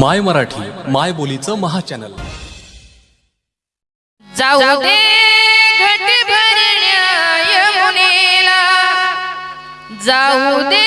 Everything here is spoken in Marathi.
माय मराठी माय बोलीचं महा चॅनल जाऊ दे घट भरण्या यमुनेला जाऊ दे